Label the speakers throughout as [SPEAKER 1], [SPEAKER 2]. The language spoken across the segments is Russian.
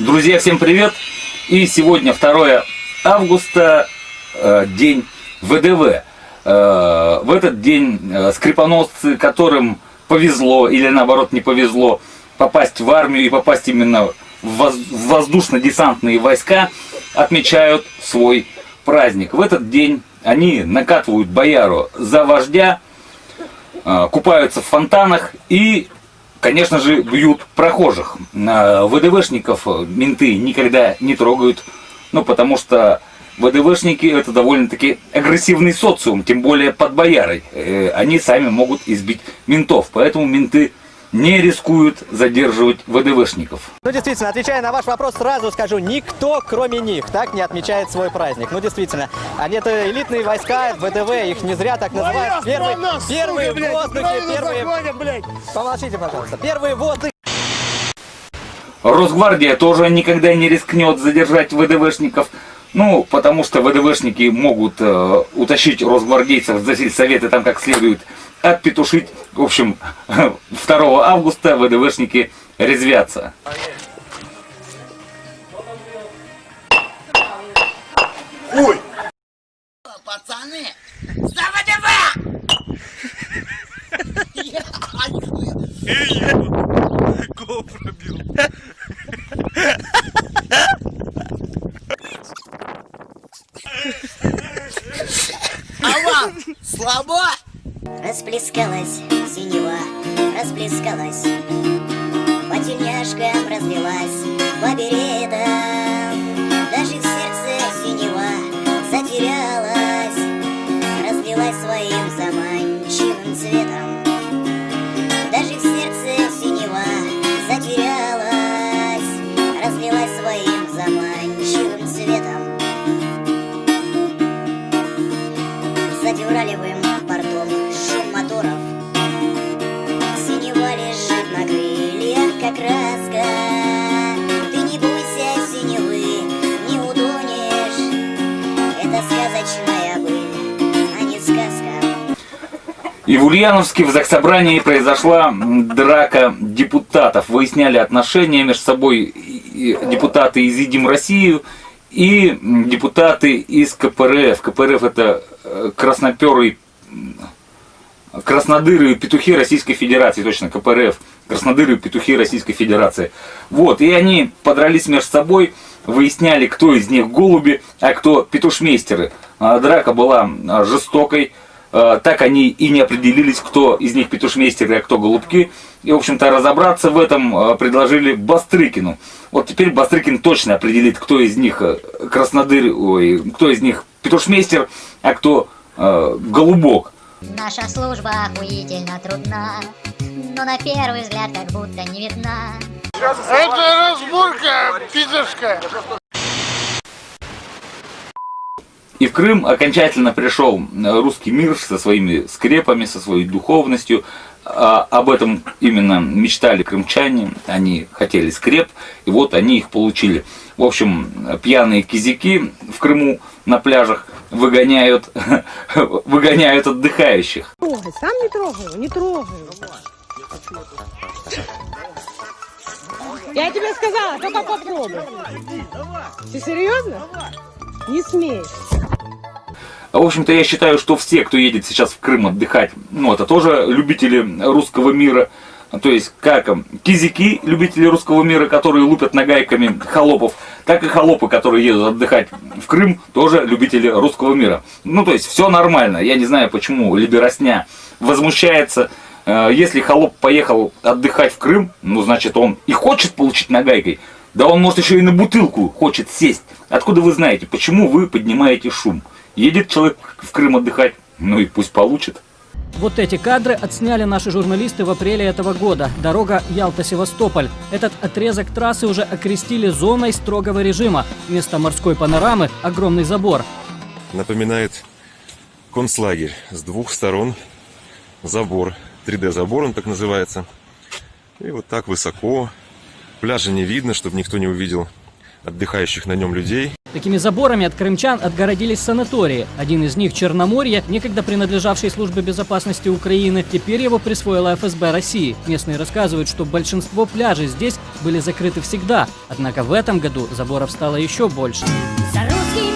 [SPEAKER 1] Друзья, всем привет! И сегодня 2 августа, э, день ВДВ. Э, в этот день э, скрипоносцы, которым повезло или наоборот не повезло попасть в армию и попасть именно в воздушно-десантные войска, отмечают свой праздник. В этот день они накатывают бояру за вождя, купаются в фонтанах и конечно же, бьют прохожих. ВДВшников менты никогда не трогают, ну, потому что ВДВшники это довольно-таки агрессивный социум, тем более под боярой. Э, они сами могут избить ментов, поэтому менты не рискуют задерживать ВДВшников.
[SPEAKER 2] Ну, действительно, отвечая на ваш вопрос, сразу скажу, никто, кроме них, так не отмечает свой праздник. Ну, действительно, они это элитные войска, ВДВ, их не зря так называют. Первые, первые в воздухе, первые... Помолчите, пожалуйста. Первые в воздухе.
[SPEAKER 1] Росгвардия тоже никогда не рискнет задержать ВДВшников. Ну, потому что ВДВшники могут э, утащить росгвардейцев за сельсоветы там как следует отпетушить. В общем, 2 августа ВДВшники резвятся.
[SPEAKER 3] Ой! Пацаны! За ВДВ! Эй, Кого пробил? А вам слабо?
[SPEAKER 4] Расплескалась синева, расплескалась. По тельняшкам разлилась, по беретам Даже в сердце синева затерялась Разлилась краска Ты не бойся синевы, не утонешь Это сказочная быль, а не сказка
[SPEAKER 1] И в Ульяновске в Заксобрании произошла драка депутатов. Выясняли отношения между собой депутаты из «Едим Россию» и депутаты из КПРФ. КПРФ это э, красноперый краснодыры и петухи Российской Федерации, точно, КПРФ, краснодыры петухи Российской Федерации. Вот, и они подрались между собой, выясняли, кто из них голуби, а кто петушмейстеры. А, драка была а, жестокой, а, так они и не определились, кто из них петушмейстеры, а кто голубки. И, в общем-то, разобраться в этом предложили Бастрыкину. Вот теперь Бастрыкин точно определит, кто из них краснодыр, ой, кто из них петушмейстер, а кто э, голубок.
[SPEAKER 5] Наша служба охуительно трудна, но на первый взгляд как будто не видна.
[SPEAKER 3] Это разборка пидорская.
[SPEAKER 1] И в Крым окончательно пришел русский мир со своими скрепами, со своей духовностью. А об этом именно мечтали крымчане, они хотели скреп, и вот они их получили. В общем, пьяные кизяки в Крыму на пляжах выгоняют, выгоняют отдыхающих.
[SPEAKER 6] Трогай, сам не трогаю, не трогаю. Я тебе сказала, только попробуй. Ты серьезно? Не смей.
[SPEAKER 1] В общем-то, я считаю, что все, кто едет сейчас в Крым отдыхать, ну, это тоже любители русского мира. То есть, как кизики, любители русского мира, которые лупят нагайками холопов, так и холопы, которые едут отдыхать в Крым, тоже любители русского мира. Ну, то есть, все нормально. Я не знаю, почему Либеросня возмущается. Э, если холоп поехал отдыхать в Крым, ну, значит, он и хочет получить нагайкой. Да он, может, еще и на бутылку хочет сесть. Откуда вы знаете, почему вы поднимаете шум? Едет человек в Крым отдыхать, ну и пусть получит.
[SPEAKER 7] Вот эти кадры отсняли наши журналисты в апреле этого года. Дорога Ялта-Севастополь. Этот отрезок трассы уже окрестили зоной строгого режима. Вместо морской панорамы огромный забор.
[SPEAKER 8] Напоминает концлагерь. С двух сторон забор. 3D-забор он так называется. И вот так высоко. Пляжа не видно, чтобы никто не увидел отдыхающих на нем людей.
[SPEAKER 7] Такими заборами от крымчан отгородились санатории. Один из них, Черноморье, некогда принадлежавший службе безопасности Украины, теперь его присвоила ФСБ России. Местные рассказывают, что большинство пляжей здесь были закрыты всегда. Однако в этом году заборов стало еще больше.
[SPEAKER 5] За русский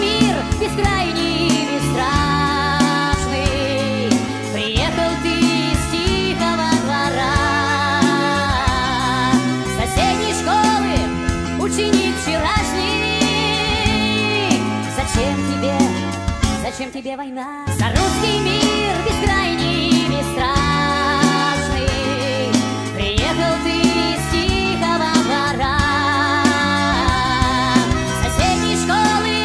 [SPEAKER 5] тебе война? За русский мир бескрайний и страшный Приехал ты из тихого двора. Соседней школы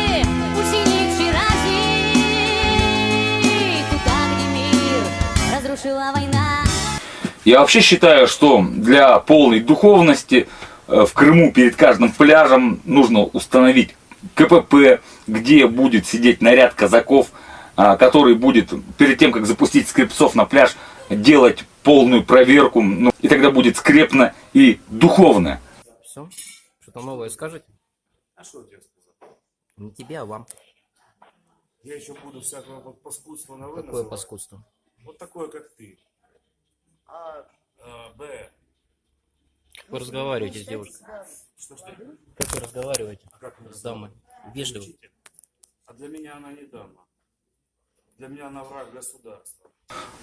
[SPEAKER 5] ученик вчерашний Туда, где мир разрушила война.
[SPEAKER 1] Я вообще считаю, что для полной духовности э, в Крыму перед каждым пляжем нужно установить КПП, где будет сидеть наряд казаков, который будет перед тем, как запустить скрипцов на пляж, делать полную проверку, ну, и тогда будет скрепно и духовно.
[SPEAKER 9] Все? Что-то новое скажете?
[SPEAKER 10] А что сказать?
[SPEAKER 9] Не тебе, а вам.
[SPEAKER 10] Я еще буду всякого вот паскудства на вы
[SPEAKER 9] Какое
[SPEAKER 10] называть.
[SPEAKER 9] паскудство?
[SPEAKER 10] Вот такое, как ты. А, а, Б.
[SPEAKER 9] Как вы разговариваете с девушкой?
[SPEAKER 10] Что, что?
[SPEAKER 9] Как вы разговариваете
[SPEAKER 10] А как
[SPEAKER 9] с дамой? Вежливо.
[SPEAKER 10] А для меня она не дама. Для меня она враг государства.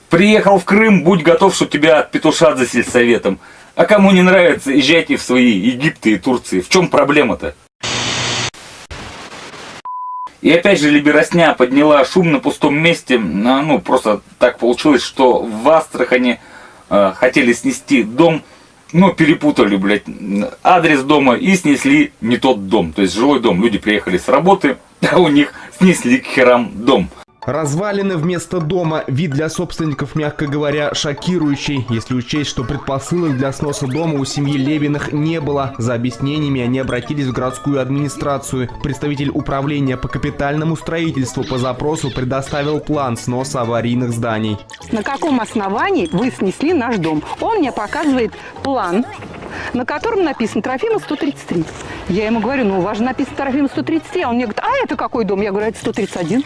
[SPEAKER 1] Приехал в Крым, будь готов, что тебя отпетушат за сельсоветом. А кому не нравится, езжайте в свои Египты и Турции. В чем проблема-то? И опять же Либеросня подняла шум на пустом месте. А, Ну, просто так получилось, что в Астрахани э, хотели снести дом, но перепутали, блядь, адрес дома и снесли не тот дом. То есть жилой дом. Люди приехали с работы, а у них снесли к херам дом.
[SPEAKER 11] Развалины вместо дома. Вид для собственников, мягко говоря, шокирующий, если учесть, что предпосылок для сноса дома у семьи Левиных не было. За объяснениями они обратились в городскую администрацию. Представитель управления по капитальному строительству по запросу предоставил план сноса аварийных зданий.
[SPEAKER 6] На каком основании вы снесли наш дом? Он мне показывает план, на котором написано Трофима 133. Я ему говорю, ну у вас же написано Трофима 133. А он мне говорит, а это какой дом? Я говорю, это 131.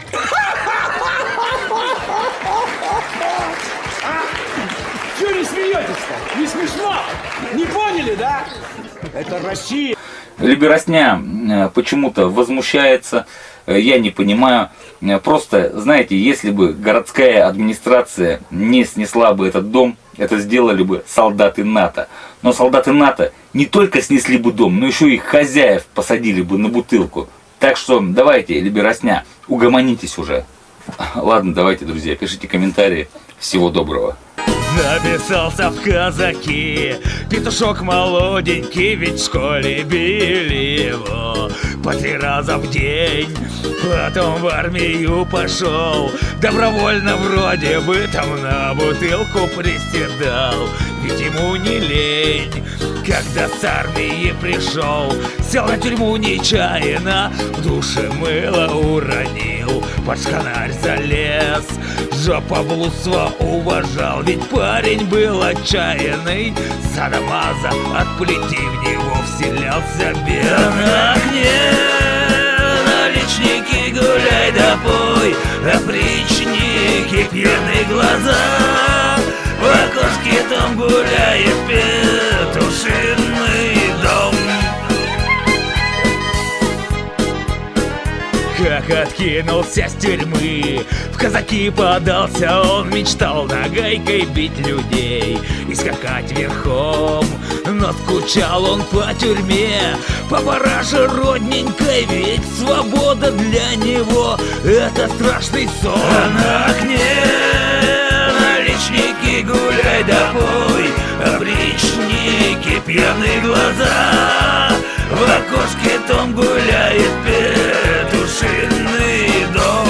[SPEAKER 3] Смешно? Не поняли, да? Это Россия.
[SPEAKER 1] Либеросня э, почему-то возмущается, э, я не понимаю. Э, Просто, знаете, если бы городская администрация не снесла бы этот дом, это сделали бы солдаты НАТО. Но солдаты НАТО не только снесли бы дом, но еще и хозяев посадили бы на бутылку. Так что давайте, Либеросня, угомонитесь уже. Ладно, давайте, друзья, пишите комментарии. Всего доброго.
[SPEAKER 12] Записался в казаки. Петушок молоденький, ведь в школе били его. По три раза в день Потом в армию пошел. Добровольно вроде бы там на бутылку приседал Ведь ему не лень. Когда с армии пришел Сел на тюрьму нечаянно В душе мыло уронил Под шканарь залез. Жопоблудство уважал Ведь парень был отчаянный. Садомаза от плети в него вселялся окне наличники гуляй да пой Опричники пьяные глаза гуляет петушиный дом. Как откинулся с тюрьмы В казаки подался. Он мечтал нагайкой бить людей И скакать верхом. Но скучал он по тюрьме По параше родненькой Ведь свобода для него Это страшный сон. А на окне Гуляй да пой Опричники пьяные глаза. В окошке том гуляет петушиный дом.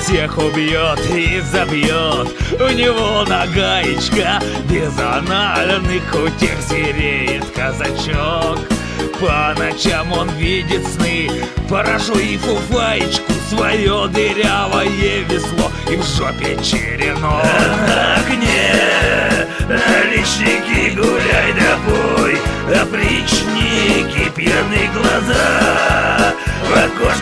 [SPEAKER 12] Всех убьет и забьет. У него нагаечка Без анальных утех звереет казачок по ночам он видит сны Поражу и фуфаечку Свое дырявое весло И в жопе черенок. На окне Наличники гуляй да пой Опричники пьяные глаза В окошке